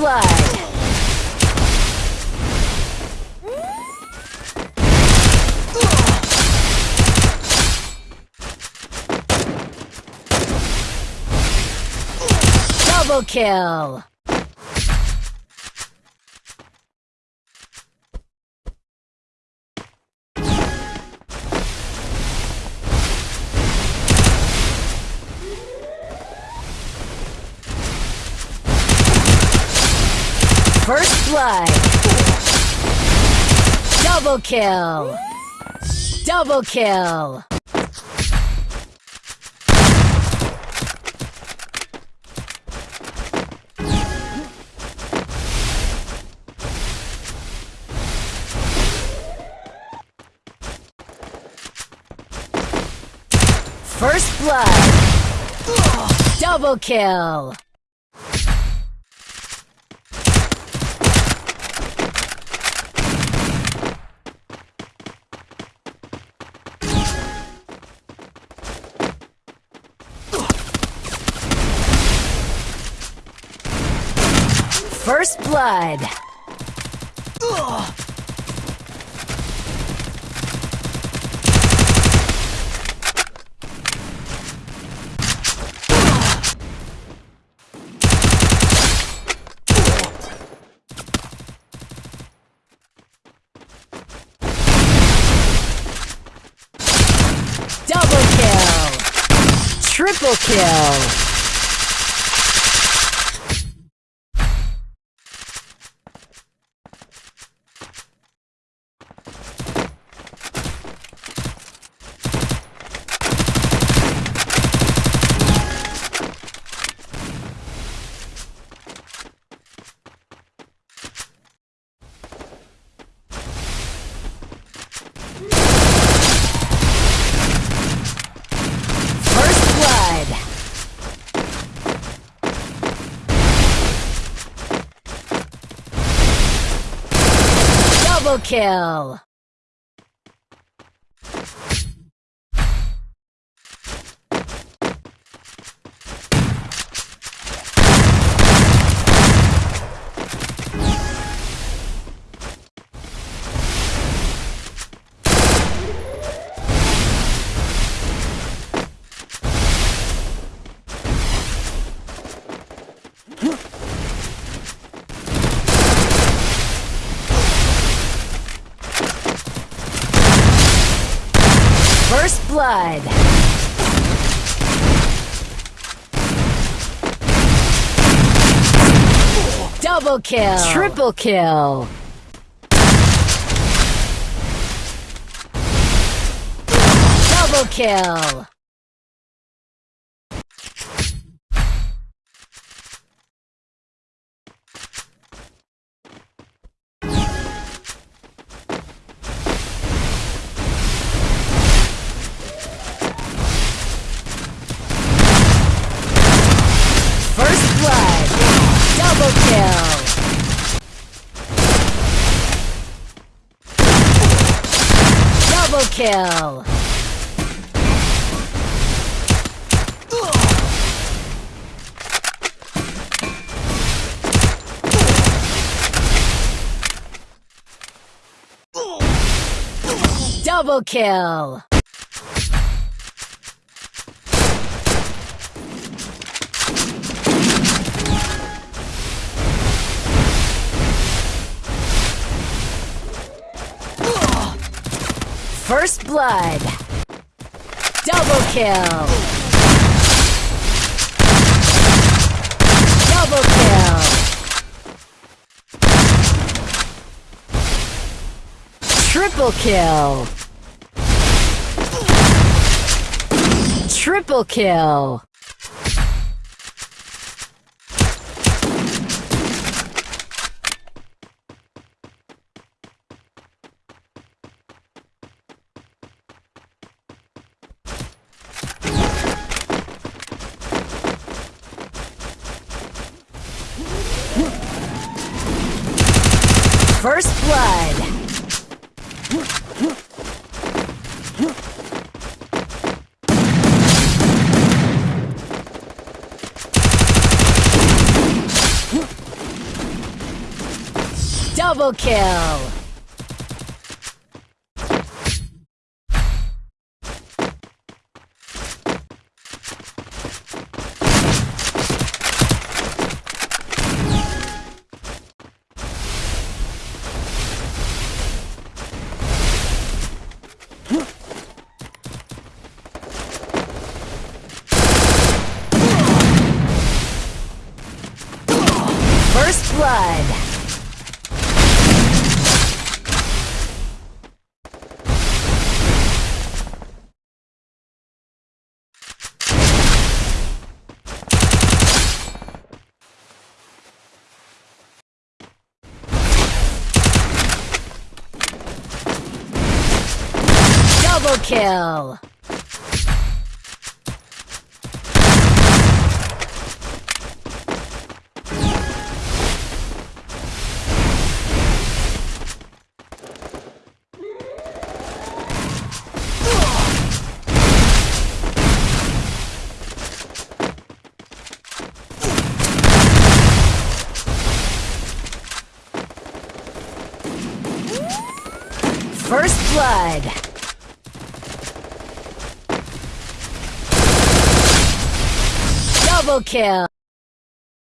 blood. Double kill. Blood. Double kill. Double kill. First blood. Double kill. First blood. Double kill. Triple kill. First blood. Double kill. First blood. Double kill. Triple kill. Double kill. Kill. Double kill. First blood. Double kill. Double kill. Triple kill. Triple kill. First blood. Double kill! Blood! Double kill! First blood! Double kill!